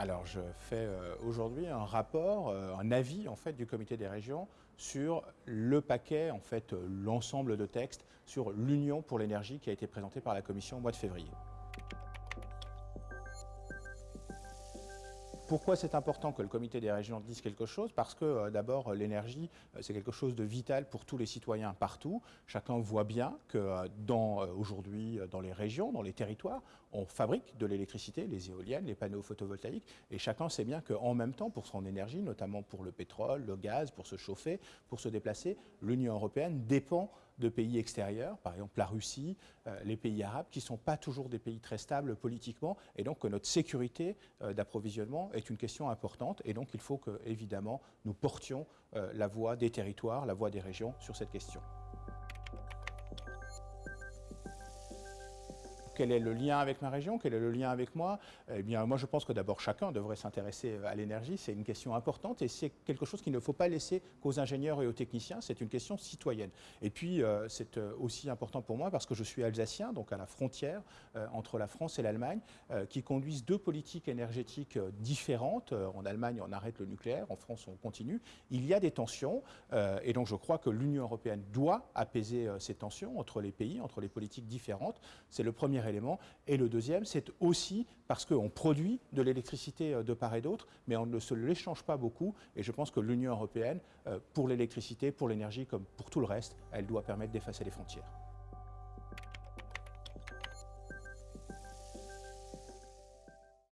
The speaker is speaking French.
Alors je fais euh, aujourd'hui un rapport, euh, un avis en fait du comité des régions sur le paquet, en fait euh, l'ensemble de textes sur l'Union pour l'énergie qui a été présenté par la Commission au mois de février. Pourquoi c'est important que le comité des régions dise quelque chose? Parce que euh, d'abord, l'énergie, euh, c'est quelque chose de vital pour tous les citoyens partout. Chacun voit bien que euh, aujourd'hui, dans les régions, dans les territoires, on fabrique de l'électricité, les éoliennes, les panneaux photovoltaïques, et chacun sait bien qu'en même temps, pour son énergie, notamment pour le pétrole, le gaz, pour se chauffer, pour se déplacer, l'Union européenne dépend de pays extérieurs, par exemple la Russie, les pays arabes, qui ne sont pas toujours des pays très stables politiquement, et donc que notre sécurité d'approvisionnement est une question importante et donc il faut que, évidemment, nous portions euh, la voix des territoires, la voix des régions sur cette question. Quel est le lien avec ma région Quel est le lien avec moi Eh bien, moi, je pense que d'abord, chacun devrait s'intéresser à l'énergie. C'est une question importante et c'est quelque chose qu'il ne faut pas laisser qu'aux ingénieurs et aux techniciens. C'est une question citoyenne. Et puis, euh, c'est euh, aussi important pour moi parce que je suis alsacien, donc à la frontière euh, entre la France et l'Allemagne, qui conduisent deux politiques énergétiques différentes. en Allemagne, on arrête le nucléaire. En France, on continue. Il y a des tensions. et donc, je crois que l'Union européenne doit apaiser ces tensions entre les pays, entre les politiques différentes. C'est le premier et le deuxième, c'est aussi parce qu'on produit de l'électricité euh, de part et d'autre, mais on ne se l'échange pas beaucoup. Et je pense que l'Union européenne, euh, pour l'électricité, pour l'énergie, comme pour tout le reste, elle doit permettre d'effacer les frontières.